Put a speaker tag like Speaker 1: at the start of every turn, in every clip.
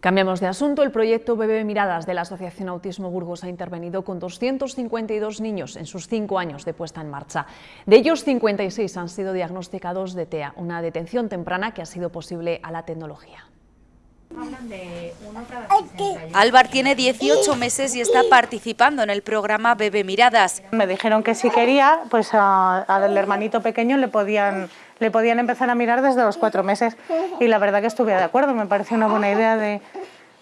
Speaker 1: Cambiamos de asunto. El proyecto Bebé Miradas de la Asociación Autismo Burgos ha intervenido con 252 niños en sus cinco años de puesta en marcha. De ellos, 56 han sido diagnosticados de TEA, una detención temprana que ha sido posible a la tecnología.
Speaker 2: Álvar tiene 18 meses y está participando en el programa Bebé Miradas.
Speaker 3: Me dijeron que si quería, pues al hermanito pequeño le podían, le podían empezar a mirar desde los cuatro meses. Y la verdad que estuve de acuerdo, me pareció una buena idea de,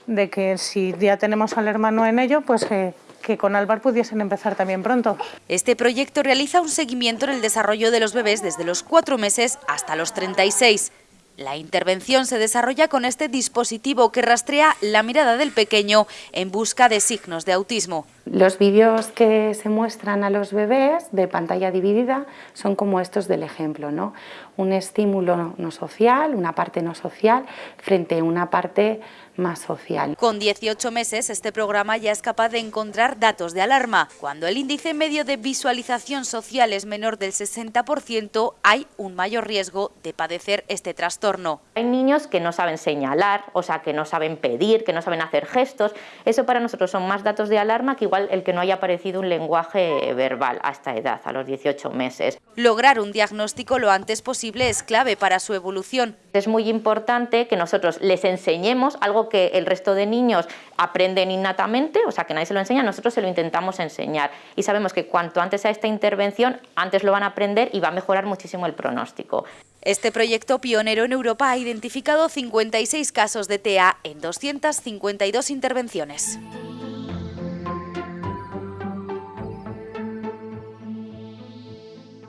Speaker 3: de que si ya tenemos al hermano en ello, pues que, que con Álvar pudiesen empezar también pronto.
Speaker 2: Este proyecto realiza un seguimiento en el desarrollo de los bebés desde los cuatro meses hasta los 36. La intervención se desarrolla con este dispositivo que rastrea la mirada del pequeño en busca de signos de autismo.
Speaker 4: Los vídeos que se muestran a los bebés de pantalla dividida son como estos del ejemplo, ¿no? Un estímulo no social, una parte no social, frente a una parte más social.
Speaker 2: Con 18 meses, este programa ya es capaz de encontrar datos de alarma. Cuando el índice medio de visualización social es menor del 60%, hay un mayor riesgo de padecer este trastorno.
Speaker 5: Hay niños que no saben señalar, o sea, que no saben pedir, que no saben hacer gestos. Eso para nosotros son más datos de alarma que igual el que no haya aparecido un lenguaje verbal a esta edad, a los 18 meses.
Speaker 2: Lograr un diagnóstico lo antes posible es clave para su evolución.
Speaker 5: Es muy importante que nosotros les enseñemos algo que el resto de niños aprenden innatamente, o sea que nadie se lo enseña, nosotros se lo intentamos enseñar. Y sabemos que cuanto antes a esta intervención, antes lo van a aprender y va a mejorar muchísimo el pronóstico.
Speaker 2: Este proyecto pionero en Europa ha identificado 56 casos de TEA en 252 intervenciones.